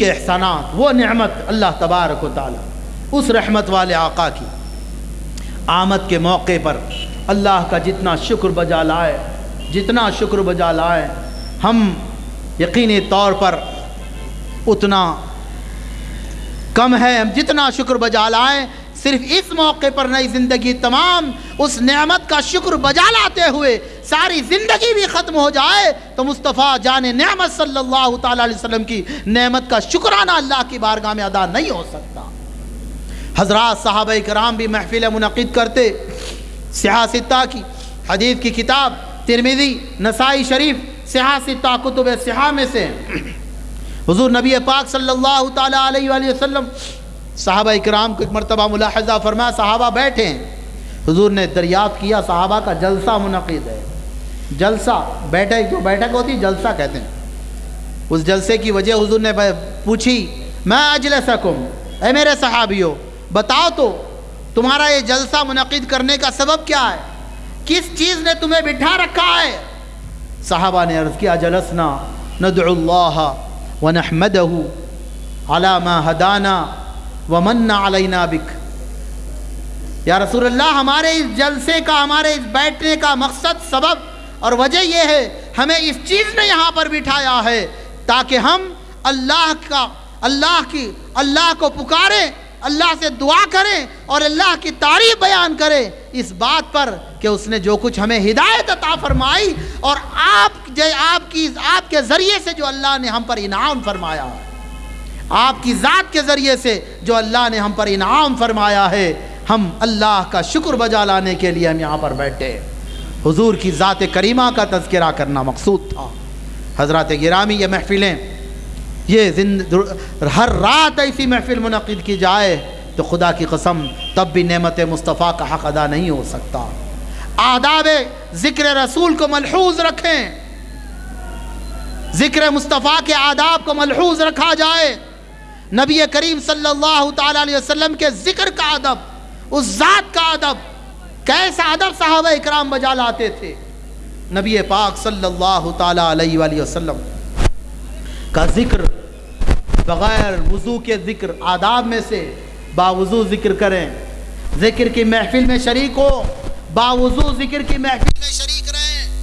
کے احسانات، وہ نعمت اللہ تبارک و تعالی، اس رحمت والے آقا کی۔ آمد کے موقع پر اللہ کا جتنا شکر بجا لائے، جتنا شکر بجا لائے، ہم یقینی طور پر اتنا کم ہے، ہم جتنا شکر بجا لائیں صرف اس موقع پر نئی زندگی تمام اس نعمت کا شکر بجا لاتے ہوئے ساری زندگی بھی ختم ہو جائے تو مصطفیٰ جان نعمت صلی اللہ تعالیٰ علیہ وسلم کی نعمت کا شکرانہ اللہ کی بارگاہ میں ادا نہیں ہو سکتا۔ حضرات صحابہ کرام بھی محفل منعقد کرتے سیاستہ کی حدیث کی کتاب ترمیدی نسائی شریف سیاستہ کتب سیاح میں سے۔ حضور نبی پاک صلی اللہ تعالیٰ علیہ وآلہ وسلم صحابہ اکرام کو ایک مرتبہ ملاحظہ فرمایا، صحابہ بیٹھے ہیں۔ حضور نے دریافت کیا، صحابہ کا جلسہ منعقد ہے۔ جلسہ بیٹھک جو بیٹھک ہوتی، جلسہ کہتے ہیں۔ اس جلسے کی وجہ حضور نے پوچھی میں اجلسکم؟ اے میرے صحابیوں بتاؤ تو، تمہارا یہ جلسہ منعقد کرنے کا سبب کیا ہے؟ کس چیز نے تمہیں بٹھا رکھا ہے؟ صحابہ نے عرض کیا جلسنا ندعو اللہ ونحمدہ علی ما ومن علینا بک یا رسول اللہ، ہمارے اس جلسے کا، ہمارے اس بیٹھنے کا مقصد، سبب اور وجہ یہ ہے، ہمیں اس چیز نے یہاں پر بٹھایا ہے تاکہ ہم اللہ کا، اللہ کی، اللہ کو پکاریں، اللہ سے دعا کریں اور اللہ کی تعریف بیان کریں۔ اس بات پر کہ اس نے جو کچھ ہمیں ہدایت عطا فرمائی اور آپ آپ کی، آپ کے ذریعے سے جو اللہ نے ہم پر انعام فرمایا۔ آپ کی ذات کے ذریعے سے جو اللہ نے ہم پر انعام فرمایا ہے، ہم اللہ کا شکر بجا لانے کے لیے ہم یہاں پر بیٹھے۔ حضور کی ذات کریمہ کا تذکرہ کرنا مقصود تھا۔ حضرات گرامی یہ محفلیں، یہ زند ہر رات ایسی محفل منعقد کی جائے تو خدا کی قسم تب بھی نعمت مصطفیٰ کا حق ادا نہیں ہو سکتا۔ آداب ذکر رسول کو ملحوظ رکھیں۔ ذکر مصطفیٰ کے آداب کو ملحوظ رکھا جائے نبی کریم صلی اللہ تعالیٰ علیہ وسلم کے ذکر کا ادب، اس ذات کا ادب، کیسا ادب صحابہ اکرام بجا لاتے تھے۔ نبی پاک صلی اللہ تعالیٰ علیہ وآلہ وسلم کا ذکر بغیر وضو کے ذکر، آداب میں سے باوضو ذکر کریں۔ ذکر کی محفل میں شریک ہو، باوضو ذکر کی محفل میں شریک رہیں۔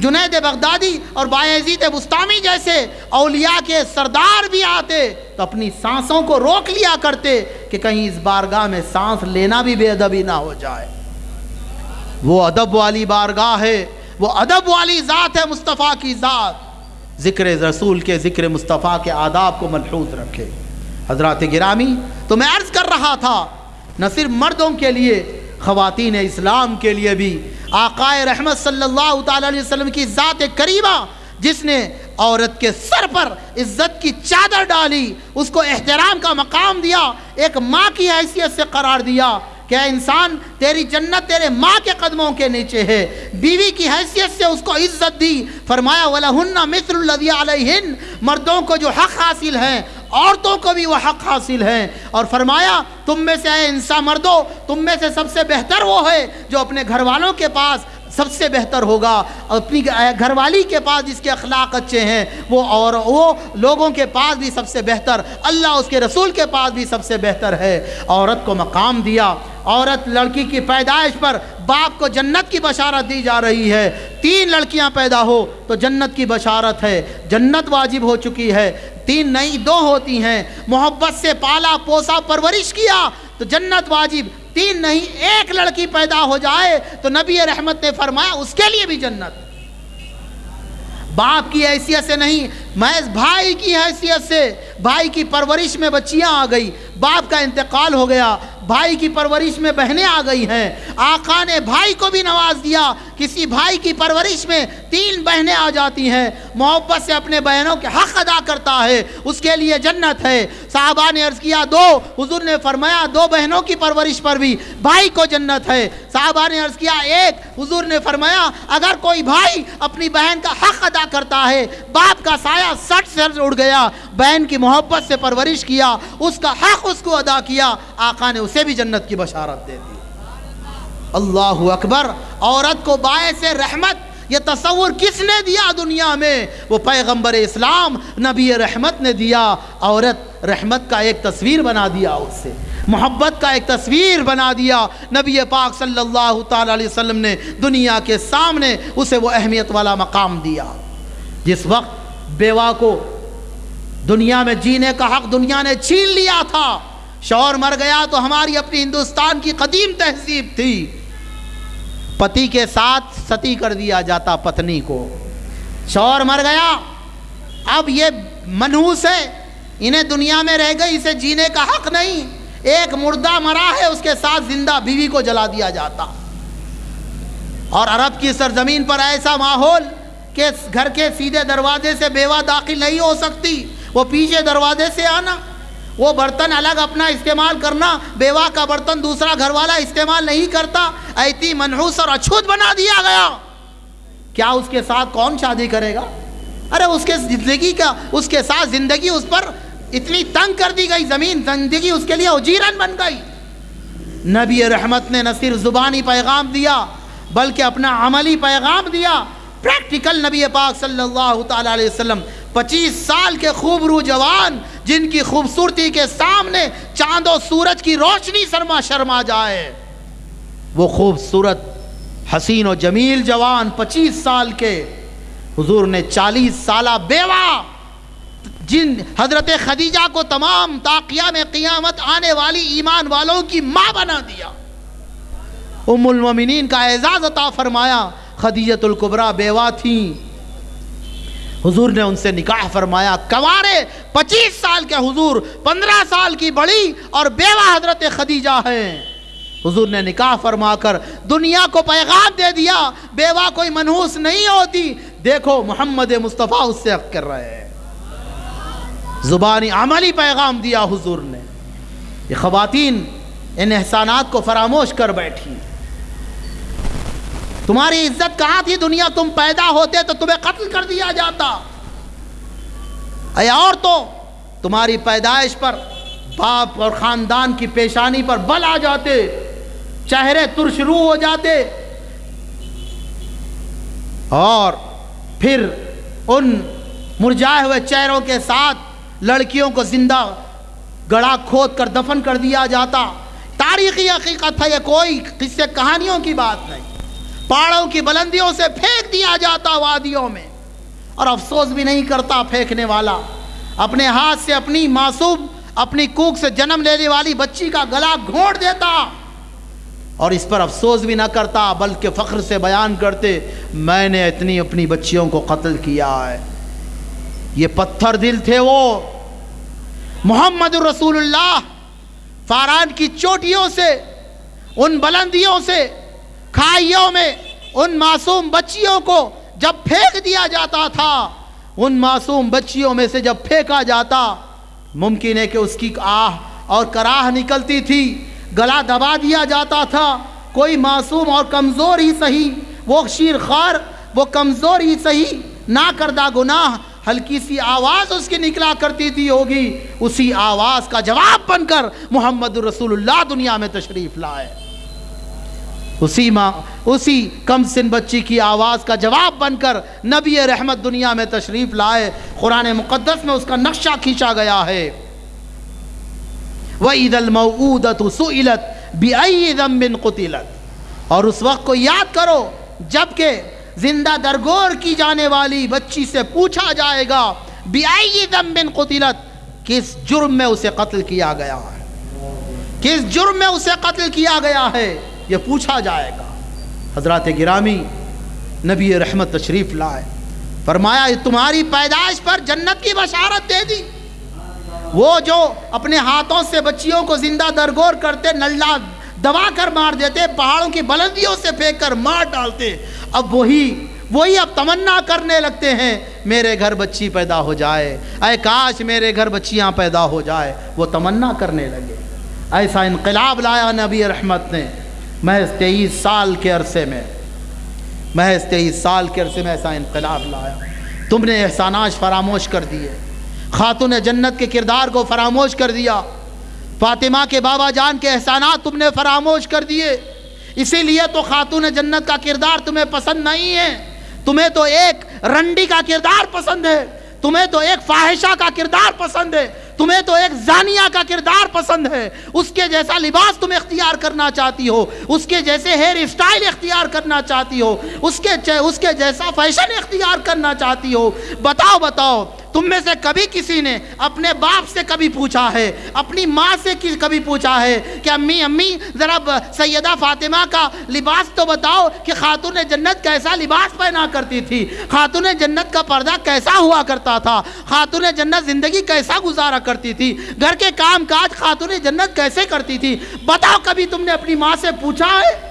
جنید بغدادی اور بایزید بستامی جیسے اولیاء کے سردار بھی آتے تو اپنی سانسوں کو روک لیا کرتے کہ کہیں اس بارگاہ میں سانس لینا بھی بے ادبی نہ ہو جائے۔ وہ ادب والی بارگاہ ہے، وہ ادب والی ذات ہے مصطفیٰ کی ذات۔ ذکر رسول کے ذکر مصطفیٰ کے آداب کو ملحوظ رکھے۔ حضرات گرامی، تو میں عرض کر رہا تھا، نہ صرف مردوں کے لیے، خواتین اسلام کے لیے بھی۔ آقائے رحمت صلی اللہ تعالیٰ علیہ وسلم کی ذات کریمہ، جس نے عورت کے سر پر عزت کی چادر ڈالی، اس کو احترام کا مقام دیا، ایک ماں کی حیثیت سے قرار دیا کہ انسان، تیری جنت تیرے ماں کے قدموں کے نیچے ہے۔ بیوی کی حیثیت سے اس کو عزت دی۔ فرمایا، وَلَهُنَّ مِثْلُ الَّذِي عَلَيْهِنْ۔ مردوں کو جو حق حاصل ہیں عورتوں کو بھی وہ حق حاصل ہیں اور فرمایا، تم میں سے اے انسان مردوں تم میں سے سب سے بہتر وہ ہے جو اپنے گھر والوں کے پاس سب سے بہتر ہوگا۔ اپنی گھر والی کے پاس جس کے اخلاق اچھے ہیں، وہ اور وہ لوگوں کے پاس بھی سب سے بہتر، اللہ اس کے رسول کے پاس بھی سب سے بہتر ہے۔ عورت کو مقام دیا۔ عورت لڑکی کی پیدائش پر باپ کو جنت کی بشارت دی جا رہی ہے۔ تین لڑکیاں پیدا ہو تو جنت کی بشارت ہے۔ جنت واجب ہو چکی ہے۔ تین نئی دو ہوتی ہیں۔ محبت سے پالا پوسا پرورش کیا تو جنت واجب۔ تین نہیں ایک لڑکی پیدا ہو جائے تو نبی رحمت نے فرمایا اس کے لیے بھی جنت۔ باپ کی حیثیت سے نہیں، محض بھائی کی حیثیت سے۔ بھائی کی پرورش میں بچیاں آ گئی، باپ کا انتقال ہو گیا۔ بھائی کی پرورش میں بہنیں آ گئی ہیں۔ آقا نے بھائی کو بھی نواز دیا۔ کسی بھائی کی پرورش میں تین بہنیں آ جاتی ہیں۔ محبت سے اپنے بہنوں کے حق ادا کرتا ہے۔ اس کے لیے جنت ہے۔ صحابہ نے عرض کیا، دو۔ حضور نے فرمایا، دو بہنوں کی پرورش پر بھی بھائی کو جنت ہے۔ صحابہ نے عرض کیا، ایک۔ حضور نے فرمایا، اگر کوئی بھائی اپنی بہن کا حق ادا کرتا ہے، باپ کا سایہ سٹ سر اڑ گیا۔ بہن کی محبت سے پرورش کیا، اس کا حق اس کو ادا کیا، آقا نے اسے بھی جنت کی بشارت دے دی۔ اللہ اکبر، عورت کو باعث رحمت، یہ تصور کس نے دیا دنیا میں؟ وہ پیغمبر اسلام، نبی رحمت نے دیا۔ عورت رحمت کا ایک تصویر بنا دیا اس سے، محبت کا ایک تصویر بنا دیا۔ نبی پاک صلی اللہ تعالی علیہ وسلم نے دنیا کے سامنے اسے وہ اہمیت والا مقام دیا۔ جس وقت بیوہ کو دنیا میں جینے کا حق دنیا نے چھین لیا تھا۔ شور مر گیا تو ہماری اپنی ہندوستان کی قدیم تہذیب تھی۔ پتی کے ساتھ ستی کر دیا جاتا پتنی کو۔ شور مر گیا۔ اب یہ منحوس ہے۔ انہیں دنیا میں رہ گئی، اسے جینے کا حق نہیں۔ ایک مردہ مرا ہے، اس کے ساتھ زندہ بیوی کو جلا دیا جاتا۔ اور عرب کی سرزمین پر ایسا ماحول کہ گھر کے سیدھے دروازے سے بیوہ داخل نہیں ہو سکتی۔ وہ پیچھے دروازے سے آنا، وہ برتن الگ اپنا استعمال کرنا، بیوہ کا برتن دوسرا گھر والا استعمال نہیں کرتا، ایتی منحوس اور اچھوت بنا دیا گیا۔ کیا اس کے ساتھ کون شادی کرے گا؟ ارے اس کے زندگی کا، اس کے ساتھ زندگی اس پر اتنی تنگ کر دی گئی، زمین زندگی اس کے لیے اجیرن بن گئی۔ نبی رحمت نے نہ صرف زبانی پیغام دیا، بلکہ اپنا عملی پیغام دیا۔ پریکٹیکل نبی پاک صلی اللہ تعالی علیہ وسلم پچیس سال کے خوب رو جوان جن کی خوبصورتی کے سامنے چاند و سورج کی روشنی سرما شرما جائے۔ وہ خوبصورت حسین و جمیل جوان پچیس سال کے حضور نے چالیس سالہ بیوہ جن حضرت خدیجہ کو تمام تاقیہ میں قیامت آنے والی ایمان والوں کی ماں بنا دیا۔ ام المومنین کا اعزاز عطا فرمایا خدیجت القبرہ بیوہ تھیں۔ حضور نے ان سے نکاح فرمایا، کوارے، پچیس سال کے حضور، پندرہ سال کی بڑی اور بیوہ حضرت خدیجہ ہیں. حضور نے نکاح فرما کر دنیا کو پیغام دے دیا، بیوہ کوئی منحوس نہیں ہوتی۔ دیکھو، محمد مصطفیٰ اس سے کر رہے ہیں۔ زبانی عملی پیغام دیا حضور نے۔ یہ خواتین ان احسانات کو فراموش کر بیٹھی۔ تمہاری عزت کہاں تھی دنیا؟ تم پیدا ہوتے تو تمہیں قتل کر دیا جاتا۔ اے اور تو تمہاری پیدائش پر باپ اور خاندان کی پیشانی پر بل آ جاتے، چہرے ترشرو ہو جاتے۔ اور پھر ان مرجائے ہوئے چہروں کے ساتھ لڑکیوں کو زندہ گڑا کھود کر دفن کر دیا جاتا۔ تاریخی حقیقت ہے، یہ کوئی قصے کہانیوں کی بات نہیں۔ پہاڑوں کی بلندیوں سے پھینک دیا جاتا وادیوں میں۔ اور افسوس بھی نہیں کرتا پھینکنے والا۔ اپنے ہاتھ سے اپنی معصوم اپنی کوک سے جنم لینے والی بچی کا گلا گھوڑ دیتا۔ اور اس پر افسوس بھی نہ کرتا، بلکہ فخر سے بیان کرتے، میں نے اتنی اپنی بچیوں کو قتل کیا ہے۔ یہ پتھر دل تھے وہ۔ محمد الرسول اللہ، فاران کی چوٹیوں سے، ان بلندیوں سے کھائیوں میں ان معصوم بچیوں کو جب پھینک دیا جاتا تھا، ان معصوم بچیوں میں سے جب پھینکا جاتا، ممکن ہے کہ اس کی آہ اور کراہ نکلتی تھی، گلا دبا دیا جاتا تھا۔ کوئی معصوم اور کمزور ہی صحیح، وہ شیر خار، وہ کمزور ہی صحیح نہ کردہ گناہ، ہلکی سی آواز اس کی نکلا کرتی تھی ہوگی۔ اسی آواز کا جواب بن کر محمد رسول اللہ دنیا میں تشریف لائے۔ اسی ماں، اسی کم سن بچی کی آواز کا جواب بن کر نبی رحمت دنیا میں تشریف لائے، قرآن مقدس میں اس کا نقشہ کھینچا گیا ہے۔ وَإِذَا الْمَوْعُودَةُ سُئِلَتْ بِأَيِّ ذَنْبٍ قُتِلَتْ۔ اور اس وقت کو یاد کرو، جبکہ زندہ درگور کی جانے والی بچی سے پوچھا جائے گا، بِأَيِّ ذَنْبٍ قُتِلَتْ، کس جرم میں اسے قتل کیا گیا ہے؟ کس جرم میں اسے قتل کیا گیا ہے؟ یہ پوچھا جائے گا۔ حضرات گرامی، نبی رحمت تشریف لائے۔ فرمایا تمہاری پیدائش پر جنت کی بشارت دے دی۔ وہ جو اپنے ہاتھوں سے بچیوں کو زندہ درگور کرتے نلہ دبا کر مار دیتے، پہاڑوں کی بلندیوں سے پھینک کر مار ڈالتے، اب وہی وہی اب تمنا کرنے لگتے ہیں۔ میرے گھر بچی پیدا ہو جائے۔ اے کاش میرے گھر بچیاں پیدا ہو جائے۔ وہ تمنا کرنے لگے۔ ایسا انقلاب لایا نبی رحمت نے۔ محض تیئیس سال کے عرصے میں، محض تیئیس سال کے عرصے میں ایسا انقلاب لایا۔ تم نے احسانات فراموش کر دیے۔ خاتون جنت کے کردار کو فراموش کر دیا۔ فاطمہ کے بابا جان کے احسانات تم نے فراموش کر دیے۔ اسی لیے تو خاتون جنت کا کردار تمہیں پسند نہیں ہے۔ تمہیں تو ایک رنڈی کا کردار پسند ہے۔ تمہیں تو ایک فاحشہ کا کردار پسند ہے۔ تمہیں تو ایک زانیہ کا کردار پسند ہے۔ اس کے جیسا لباس تم اختیار کرنا چاہتی ہو، اس کے جیسے ہیئر اسٹائل اختیار کرنا چاہتی ہو، اس کے اس کے جیسا فیشن اختیار کرنا چاہتی ہو۔ بتاؤ بتاؤ تم میں سے کبھی کسی نے اپنے باپ سے کبھی پوچھا ہے، اپنی ماں سے کبھی پوچھا ہے کہ امی امی، ذرا سیدہ فاطمہ کا لباس تو بتاؤ کہ خاتون جنت کیسا لباس پہنا کرتی تھی؟ خاتون جنت کا پردہ کیسا ہوا کرتا تھا؟ خاتون جنت زندگی کیسا گزارا کرتی تھی؟ گھر کے کام کاج خاتون جنت کیسے کرتی تھی؟ بتاؤ کبھی تم نے اپنی ماں سے پوچھا ہے؟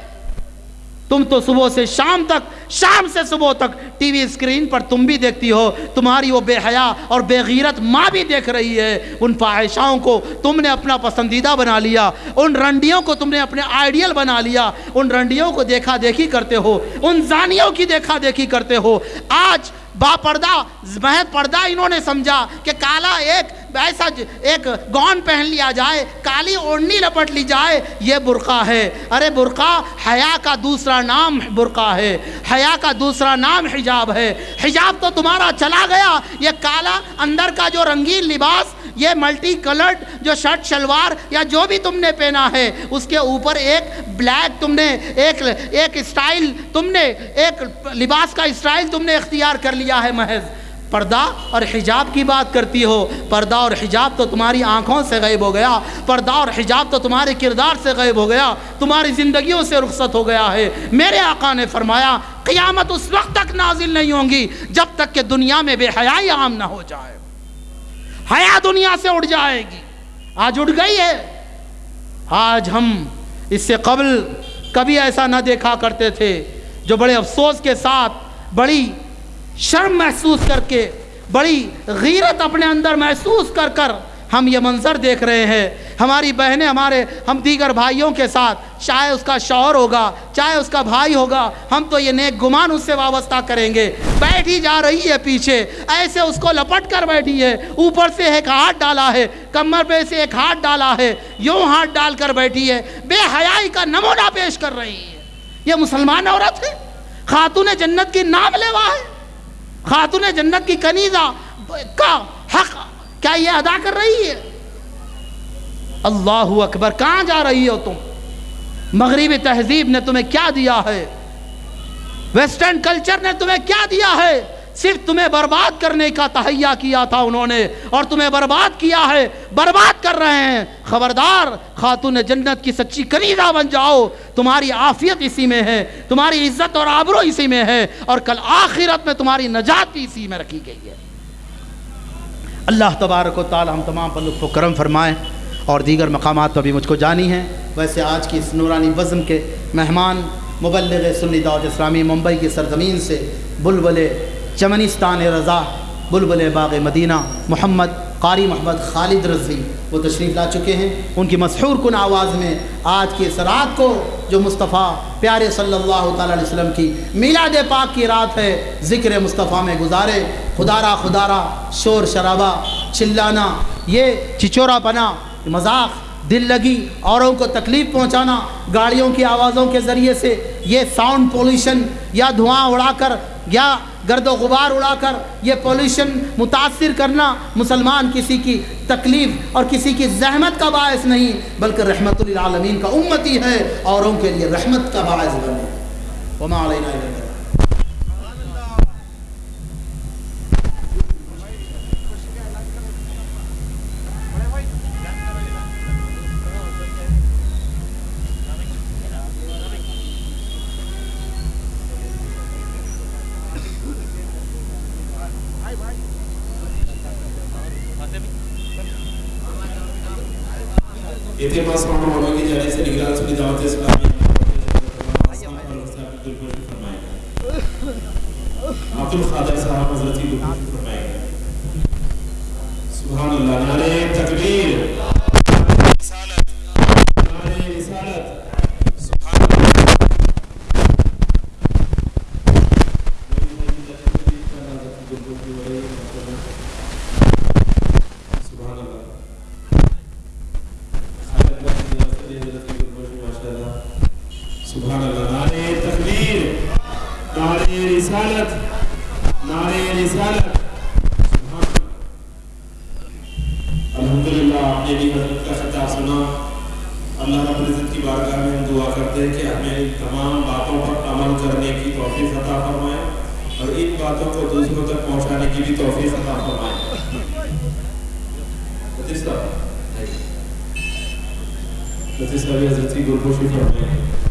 تم تو صبح سے شام تک، شام سے صبح تک ٹی وی اسکرین پر تم بھی دیکھتی ہو، تمہاری وہ بے حیا اور بے غیرت ماں بھی دیکھ رہی ہے۔ ان فاحشاؤں کو تم نے اپنا پسندیدہ بنا لیا، ان رنڈیوں کو تم نے اپنے آئیڈیل بنا لیا۔ ان رنڈیوں کو دیکھا دیکھی کرتے ہو، ان زانیوں کی دیکھا دیکھی کرتے ہو۔ آج با پردہ محض پردہ انہوں نے سمجھا کہ کالا ایک ایسا ایک گون پہن لیا جائے، کالی اوڑنی لپٹ لی جائے، یہ برقع ہے۔ ارے برقع، حیا کا دوسرا نام برقع ہے۔ حیا کا دوسرا نام حجاب ہے۔ حجاب تو تمہارا چلا گیا۔ یہ کالا اندر کا جو رنگین لباس، یہ ملٹی کلرڈ جو شرٹ، شلوار یا جو بھی تم نے پہنا ہے، اس کے اوپر ایک بلیک تم نے، ایک ایک اسٹائل تم نے، ایک لباس کا اسٹائل تم نے اختیار کر لیا ہے، محض۔ پردہ اور حجاب کی بات کرتی ہو، پردہ اور حجاب تو تمہاری آنکھوں سے غائب ہو گیا، پردہ اور حجاب تو تمہارے کردار سے غائب ہو گیا، تمہاری زندگیوں سے رخصت ہو گیا ہے۔ میرے آقا نے فرمایا، قیامت اس وقت تک نازل نہیں ہوں گی جب تک کہ دنیا میں بے حیائی عام نہ ہو جائے۔ حیا دنیا سے اڑ جائے گی۔ آج اڑ گئی ہے۔ آج ہم اس سے قبل کبھی ایسا نہ دیکھا کرتے تھے جو بڑے افسوس کے ساتھ، بڑی شرم محسوس کر کے، بڑی غیرت اپنے اندر محسوس کر کر ہم یہ منظر دیکھ رہے ہیں۔ ہماری بہنیں ہمارے، ہم دیگر بھائیوں کے ساتھ، چاہے اس کا شوہر ہوگا، چاہے اس کا بھائی ہوگا، ہم تو یہ نیک گمان اس سے وابستہ کریں گے۔ بیٹھی جا رہی ہے پیچھے، ایسے اس کو لپٹ کر بیٹھی ہے۔ اوپر سے ایک ہاتھ ڈالا ہے، کمر پہ سے ایک ہاتھ ڈالا ہے، یوں ہاتھ ڈال کر بیٹھی ہے۔ بے حیائی کا نمونہ پیش کر رہی ہے۔ یہ مسلمان عورت ہے، خاتون جنت کی نام لیوا ہے۔ خاتون جنت کی کنیزہ، کا حق کیا یہ ادا کر رہی ہے؟ اللہ اکبر، کہاں جا رہی ہو تم؟ مغربی تہذیب نے تمہیں کیا دیا ہے؟ ویسٹرن کلچر نے تمہیں کیا دیا ہے؟ صرف تمہیں برباد کرنے کا تہیا کیا تھا انہوں نے اور تمہیں برباد کیا ہے، برباد کر رہے ہیں۔ خبردار، خاتون جنت کی سچی کنیزہ بن جاؤ۔ تمہاری عافیت اسی میں ہے، تمہاری عزت اور آبرو اسی میں ہے۔ اور کل آخرت میں تمہاری نجات بھی اسی میں رکھی گئی ہے۔ اللہ تبارک و تعالی ہم تمام پر لطف و کرم فرمائیں اور دیگر مقامات پر بھی مجھ کو جانی ہیں۔ ویسے آج کی اس نورانی وزم کے مہمان مبلغ سنی دعوت اسلامی ممبئی کی سرزمین سے بلبل چمنستان رضا، بلبل باغ مدینہ، محمد قاری محمد خالد رضوی، وہ تشریف لا چکے ہیں۔ ان کی مسحور کن آواز میں آج کی اس رات کو جو مصطفیٰ پیارے صلی اللہ تعالیٰ علیہ وسلم کی میلاد پاک کی رات ہے، ذکر مصطفیٰ میں گزارے۔ خدارہ خدارہ، شور شرابہ، چلانا، یہ چچورا پنا، مذاق، دل لگی، اوروں کو تکلیف پہنچانا، گاڑیوں کی آوازوں کے ذریعے سے یہ ساؤنڈ پولوشن یا دھواں اڑا کر یا گرد و غبار اڑا کر یہ پولوشن متاثر کرنا مسلمان کسی کی تکلیف اور کسی کی زحمت کا باعث نہیں، بلکہ رحمت للعالمین کا امتی ہے، اوروں کے لیے رحمت کا باعث بنے۔ وما علینا الا اعتماد سامنے والوں کی جانب سے نگران سنی دعوت اسلامی عبد القادر صاحب حضرت کی گفتگو فرمائے گا سبحان اللہ، نعرہ تکبیر۔ رسالت نعرہ رسالت۔ سبحان اللہ۔ وفي خطأ معي. Let us have a little bit of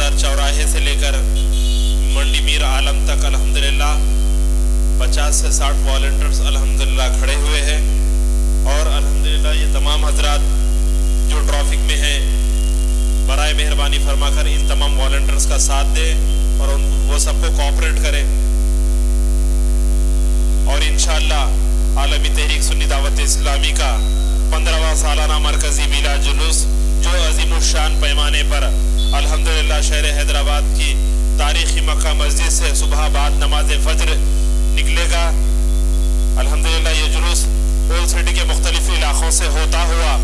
بازار چوراہے سے لے کر منڈی میر عالم تک الحمدللہ، پچاس سے ساٹھ والنٹرز الحمدللہ کھڑے ہوئے ہیں۔ اور الحمدللہ، یہ تمام حضرات جو ٹرافک میں ہیں، برائے مہربانی فرما کر ان تمام والنٹرز کا ساتھ دے اور ان وہ سب کو کوپریٹ کرے اور انشاءاللہ، عالمی تحریک سنی دعوت اسلامی کا پندرہواں سالانہ مرکزی میلا جلوس جو عظیم الشان پیمانے پر الحمدللہ شہر حیدرآباد کی تاریخی مکہ مسجد سے صبح بعد نماز فجر نکلے گا۔ الحمدللہ یہ جلوس اولڈ سٹی کے مختلف علاقوں سے ہوتا ہوا،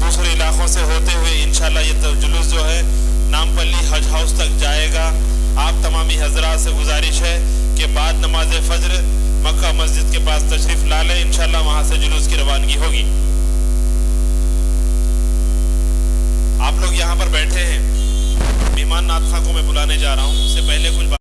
دوسرے علاقوں سے ہوتے ہوئے انشاءاللہ یہ جلوس جو ہے نام پلی حج ہاؤس تک جائے گا۔ آپ تمامی حضرات سے گزارش ہے کہ بعد نماز فجر مکہ مسجد کے پاس تشریف لا لیں۔ انشاءاللہ وہاں سے جلوس کی روانگی ہوگی۔ آپ لوگ یہاں پر بیٹھے ہیں۔ مہمان ناتھا کو میں بلانے جا رہا ہوں۔ اس سے پہلے کچھ